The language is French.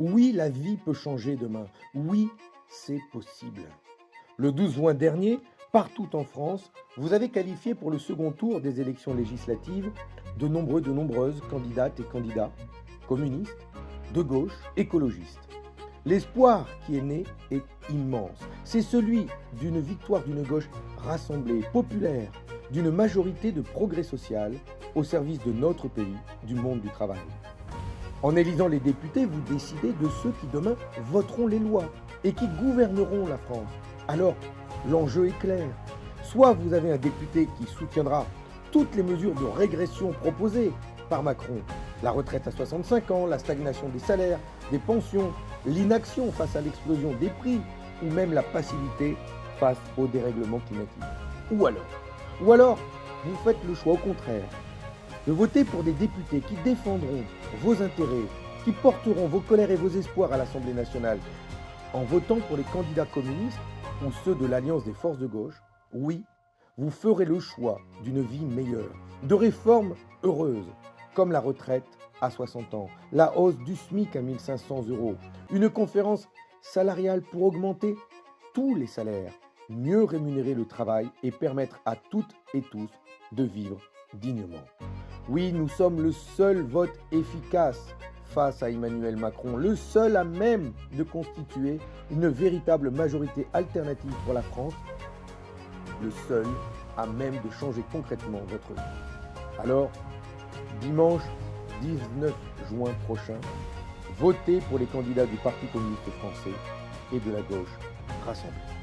Oui, la vie peut changer demain. Oui, c'est possible. Le 12 juin dernier, partout en France, vous avez qualifié pour le second tour des élections législatives de nombreux, de nombreuses candidates et candidats, communistes, de gauche, écologistes. L'espoir qui est né est immense. C'est celui d'une victoire d'une gauche rassemblée, populaire, d'une majorité de progrès social au service de notre pays, du monde du travail. En élisant les députés, vous décidez de ceux qui demain voteront les lois et qui gouverneront la France. Alors, l'enjeu est clair. Soit vous avez un député qui soutiendra toutes les mesures de régression proposées par Macron, la retraite à 65 ans, la stagnation des salaires, des pensions, l'inaction face à l'explosion des prix ou même la passivité face au dérèglement climatique. Ou alors, ou alors, vous faites le choix au contraire de voter pour des députés qui défendront vos intérêts, qui porteront vos colères et vos espoirs à l'Assemblée nationale. En votant pour les candidats communistes ou ceux de l'Alliance des forces de gauche, oui, vous ferez le choix d'une vie meilleure, de réformes heureuses, comme la retraite à 60 ans, la hausse du SMIC à 1500 euros, une conférence salariale pour augmenter tous les salaires, mieux rémunérer le travail et permettre à toutes et tous de vivre dignement. Oui, nous sommes le seul vote efficace face à Emmanuel Macron, le seul à même de constituer une véritable majorité alternative pour la France, le seul à même de changer concrètement votre vie. Alors, dimanche 19 juin prochain, votez pour les candidats du Parti communiste français et de la gauche rassemblée.